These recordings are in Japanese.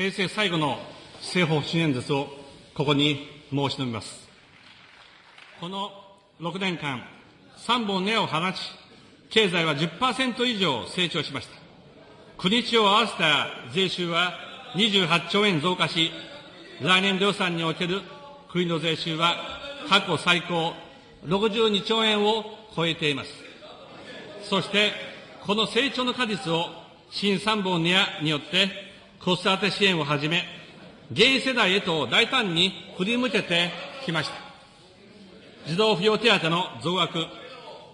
平成最後の政方針演説をここに申し述べます。この6年間、3本根を放ち、経済は10%以上成長しました。国地を合わせた税収は28兆円増加し、来年度予算における国の税収は過去最高62兆円を超えています。そして、この成長の果実を新3本によって子育て支援をはじめ、現世代へと大胆に振り向けてきました。児童扶養手当の増額、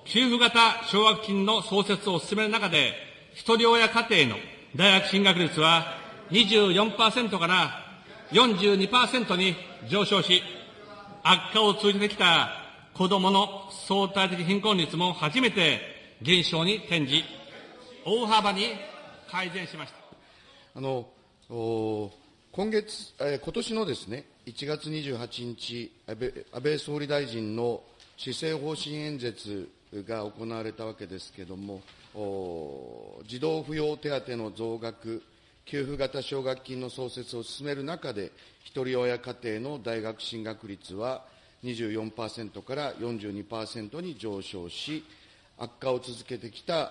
給付型奨学金の創設を進める中で、ひとり親家庭の大学進学率は24%から42%に上昇し、悪化を通じてきた子どもの相対的貧困率も初めて減少に転じ、大幅に改善しました。あの今月、え今年のですね、1月28日安倍、安倍総理大臣の施政方針演説が行われたわけですけれども、児童扶養手当の増額、給付型奨学金の創設を進める中で、ひとり親家庭の大学進学率は24%から42%に上昇し、悪化を続けてきた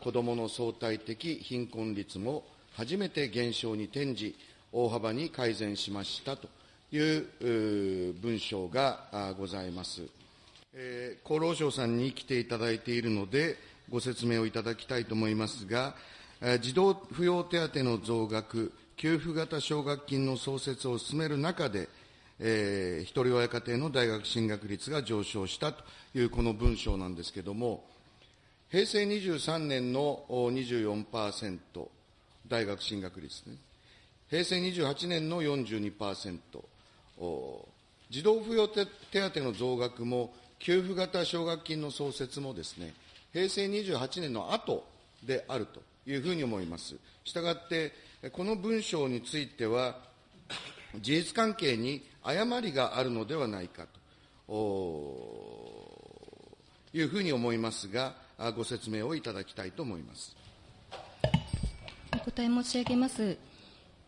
子どもの相対的貧困率も初めて減少に転じ、大幅に改善しましたという文章がございます。厚労省さんに来ていただいているので、ご説明をいただきたいと思いますが、児童扶養手当の増額、給付型奨学金の創設を進める中で、えー、ひとり親家庭の大学進学率が上昇したというこの文章なんですけれども、平成23年の24%、大学進学率ね。平成28年の42%、児童扶養手当の増額も給付型奨学金の創設もですね、平成28年の後であるというふうに思います。したがって、この文章については、事実関係に誤りがあるのではないかというふうに思いますが、ご説明をいただきたいと思います。お答え申し上げます。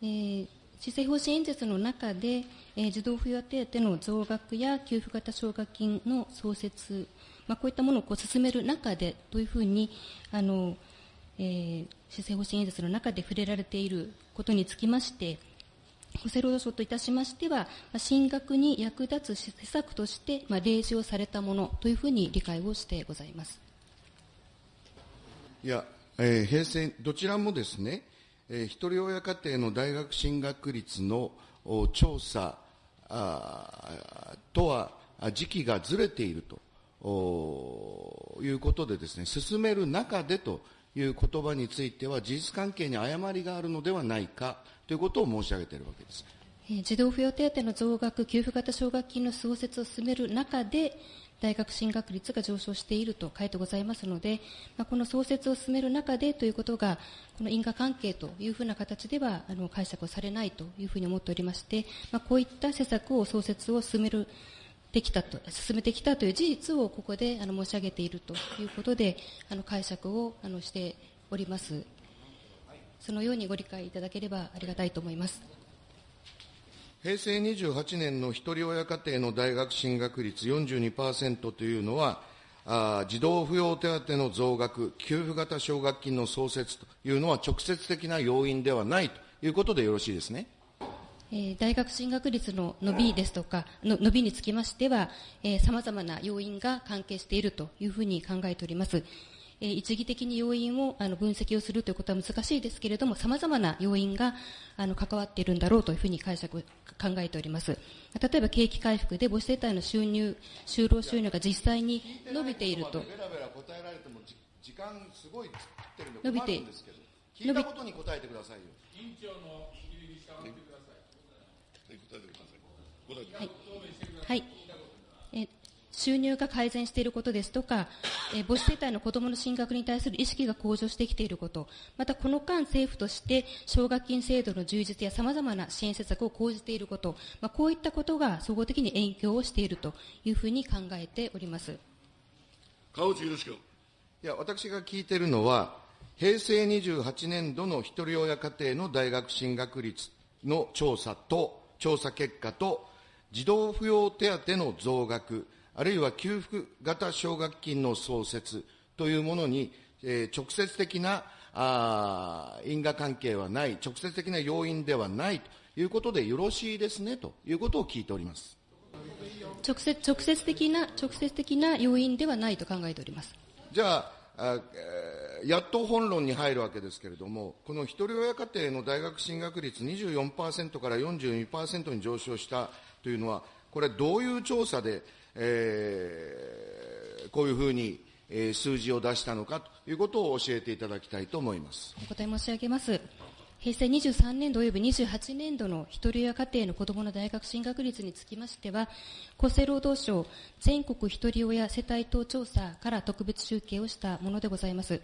えー施政方針演説の中で、えー、児童扶養手当の増額や給付型奨学金の創設、まあ、こういったものをこう進める中で、どういうふうに、あの、えー、施政方針演説の中で触れられていることにつきまして、厚生労働省といたしましては、進学に役立つ施策として、まあ、例示をされたものというふうに理解をしてございます。いや、えー、平成、どちらもですね、えー、ひとり親家庭の大学進学率の調査とは時期がずれているということでですね、進める中でという言葉については事実関係に誤りがあるのではないかということを申し上げているわけです。児童扶養手当の増額、給付型奨学金の創設を進める中で、大学進学率が上昇していると書いてございますので、まあ、この創設を進める中でということが、この因果関係というふうな形ではあの解釈をされないというふうに思っておりまして、まあ、こういった施策を創設を進めるできたと、進めてきたという事実をここであの申し上げているということで、あの解釈をあのしております。そのようにご理解いただければありがたいと思います。平成28年のひとり親家庭の大学進学率42%というのは、あ児童扶養手当の増額、給付型奨学金の創設というのは直接的な要因ではないということでよろしいですね。え大学進学率の伸びですとか、の伸びにつきましては、さまざまな要因が関係しているというふうに考えております。え一義的に要因をあの分析をするということは難しいですけれども、様々な要因があの関わっているんだろうというふうに解釈、考えております。例えば景気回復で母子世帯の収入、就労収入が実際に伸びていると。時間すごいってるんで伸びて聞いたことに答えてくださいよ。委員長の質疑に従ってください。答えてください。はい。はい収入が改善していることですとか、えー、母子世帯の子供の進学に対する意識が向上してきていること、またこの間政府として奨学金制度の充実や様々な支援施策を講じていること、まあ、こういったことが総合的に影響をしているというふうに考えております。川内宏君。いや、私が聞いているのは、平成28年度のひとり親家庭の大学進学率の調査と、調査結果と、児童扶養手当の増額、あるいは給付型奨学金の創設というものに、えー、直接的なあ因果関係はない、直接的な要因ではないということでよろしいですねということを聞いております。直接直接的な直接的な要因ではないと考えております。じゃあやっと本論に入るわけですけれども、このひとり親家庭の大学進学率24%から42%に上昇したというのは、これ、どういう調査で、えー、こういうふうに、えー、数字を出したのかということを教えていただきたいと思いますお答え申し上げます。平成23年度及び28年度の一人親家庭の子どもの大学進学率につきましては、厚生労働省全国一人親世帯等調査から特別集計をしたものでございます。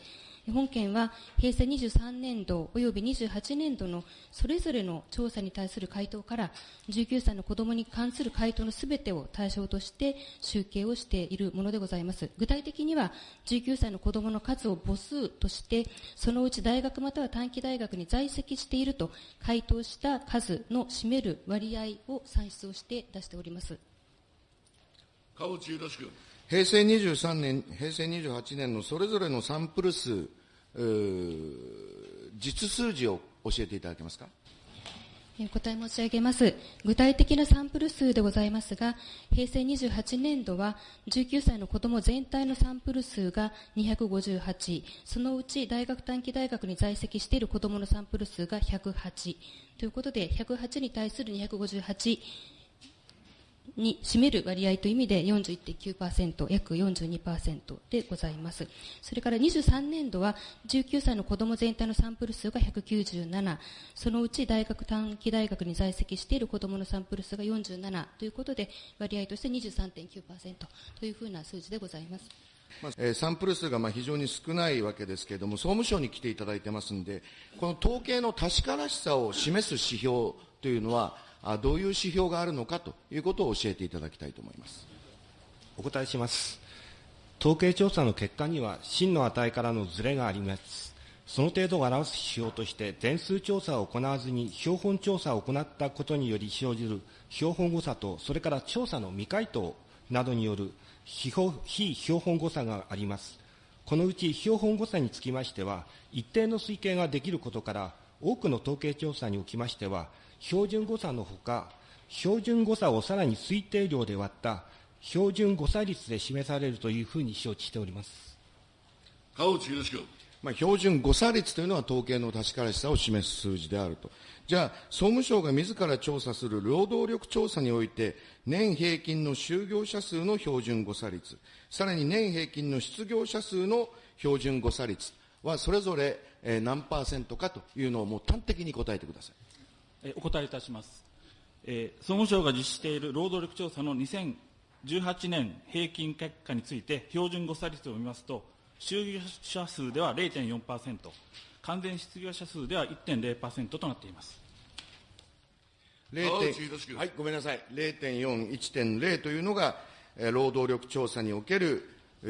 本件は平成23年度及び28年度のそれぞれの調査に対する回答から19歳の子供に関する回答のすべてを対象として集計をしているものでございます。具体的には19歳の子供の数を母数としてそのうち大学または短期大学に在籍していると回答した数の占める割合を算出をして出しております。川内よろしく。平成23年、平成28年のそれぞれのサンプル数、実数字を教えていただけますか？お答え申し上げます。具体的なサンプル数でございますが、平成28年度は19歳の子供全体のサンプル数が258、そのうち大学短期大学に在籍している子供のサンプル数が108ということで、108に対する258に占める割合という意味で41.9%、約42%でございます。それから23年度は19歳の子供全体のサンプル数が197、そのうち大学短期大学に在籍している子供のサンプル数が47ということで、割合として23.9%というふうな数字でございます。まあ、えー、サンプル数がまあ非常に少ないわけですけれども、総務省に来ていただいてますんで、この統計の確からしさを示す指標というのは、どういう指標があるのかということを教えていただきたいと思います。お答えします。統計調査の結果には真の値からのずれがあります。その程度を表す指標として全数調査を行わずに標本調査を行ったことにより生じる標本誤差とそれから調査の未回答などによる非標本誤差があります。このうち標本誤差につきましては一定の推計ができることから多くの統計調査におきましては標準誤差のほか、標準誤差をさらに推定量で割った標準誤差率で示されるというふうに承知しております。川内宏君。まあ、標準誤差率というのは統計の確からしさを示す数字であると。じゃあ、総務省が自ら調査する労働力調査において、年平均の就業者数の標準誤差率、さらに年平均の失業者数の標準誤差率はそれぞれ何パーセントかというのをもう端的に答えてください。お答えいたします。えー、総務省が実施している労働力調査の2018年平均結果について、標準誤差率を見ますと、就業者数では0.4%、完全失業者数では1.0%となっています。はい、ごめんなさい。0.4、1.0というのが、えー、労働力調査における、え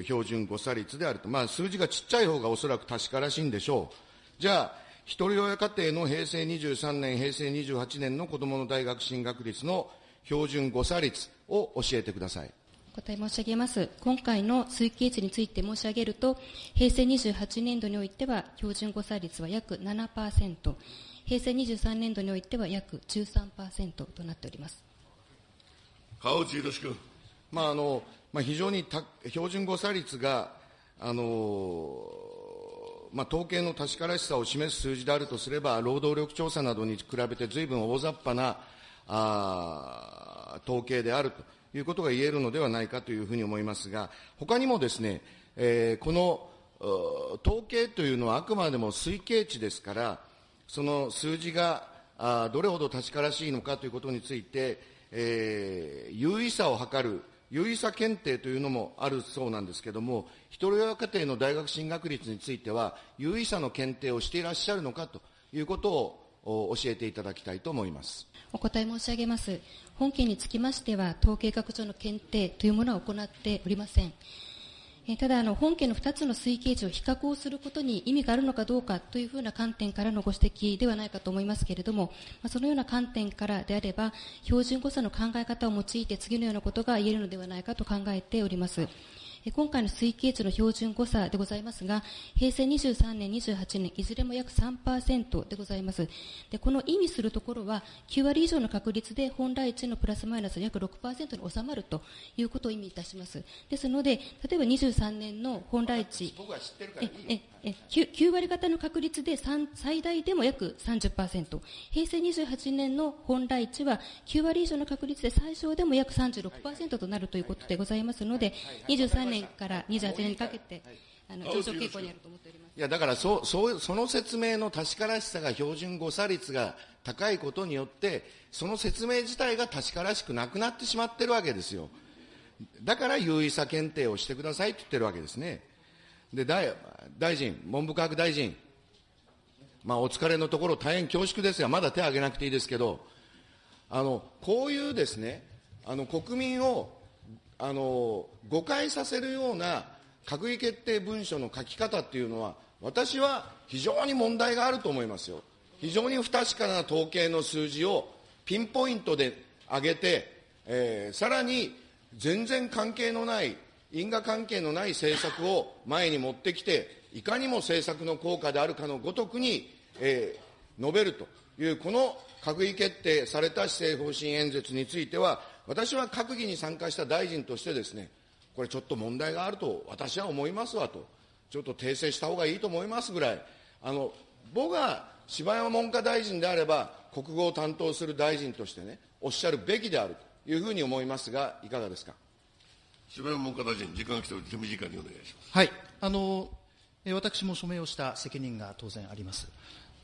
ー、標準誤差率であると。まあ、数字がちっちゃい方がおそらく確からしいんでしょう。じゃあ、ひとり親家庭の平成23年、平成28年の子どもの大学進学率の標準誤差率を教えてください。お答え申し上げます。今回の推計値について申し上げると、平成28年度においては標準誤差率は約7%、平成23年度においては約13%となっております。川内宏君。まああのまあ、非常に標準誤差率が、あのまあ、統計の確からしさを示す数字であるとすれば、労働力調査などに比べて随分大雑把なあ統計であるということが言えるのではないかというふうに思いますが、他にもですね、えー、この統計というのはあくまでも推計値ですから、その数字があどれほど確からしいのかということについて、えー、優位さを図る有意差検定というのもあるそうなんですけれども、ひとり親家庭の大学進学率については、有意差の検定をしていらっしゃるのかということを教えていただきたいと思いますお答え申し上げます。本件につきましては、統計学上の検定というものは行っておりません。えただあの、本件の2つの推計値を比較をすることに意味があるのかどうかというふうな観点からのご指摘ではないかと思いますけれども、まあ、そのような観点からであれば、標準誤差の考え方を用いて次のようなことが言えるのではないかと考えております。今回の推計値の標準誤差でございますが、平成23年、28年、いずれも約3%でございます。で、この意味するところは、9割以上の確率で本来値のプラスマイナス約6%に収まるということを意味いたします。ですので、例えば23年の本来値、僕は知ってるからいいええ 9, 9割方の確率で最大でも約30%、平成28年の本来値は9割以上の確率で最小でも約36%となるということでございますので、23年から28年にかけて、あの上昇傾向にあると思っております。いやだからそそその説明の確からしさが標準誤差率が高いことによってその説明自体が確からしくなくなってしまってるわけですよ。だから有意差検定をしてくださいと言ってるわけですねで大大臣文部科学大臣まあお疲れのところ大変恐縮ですがまだ手を挙げなくていいですけどあのこういうですねあの国民をあの誤解させるような閣議決定文書の書き方っていうのは、私は非常に問題があると思いますよ。非常に不確かな統計の数字をピンポイントで上げて、えー、さらに全然関係のない、因果関係のない政策を前に持ってきて、いかにも政策の効果であるかのごとくに、えー、述べるという、この閣議決定された施政方針演説については、私は閣議に参加した大臣としてですね、これちょっと問題があると私は思いますわと、ちょっと訂正した方がいいと思いますぐらい、あの僕が柴山文科大臣であれば、国語を担当する大臣としてね、おっしゃるべきであるというふうに思いますが、いかがですか？柴山文科大臣、時間が来ており、手短にお願いします。はい。あの、私も署名をした責任が当然あります。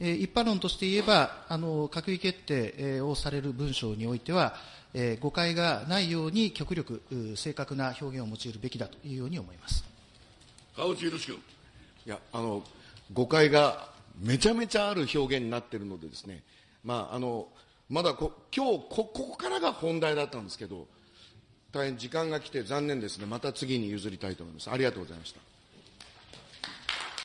一般論として言えば、あの閣議決定をされる文章においては、えー、誤解がないように極力正確な表現を用いるべきだというように思います川内宏君。いやあの誤解がめちゃめちゃある表現になっているのでですね、まあ、あのまだこ今日こここからが本題だったんですけど大変時間が来て残念ですね。また次に譲りたいと思います。ありがとうございました。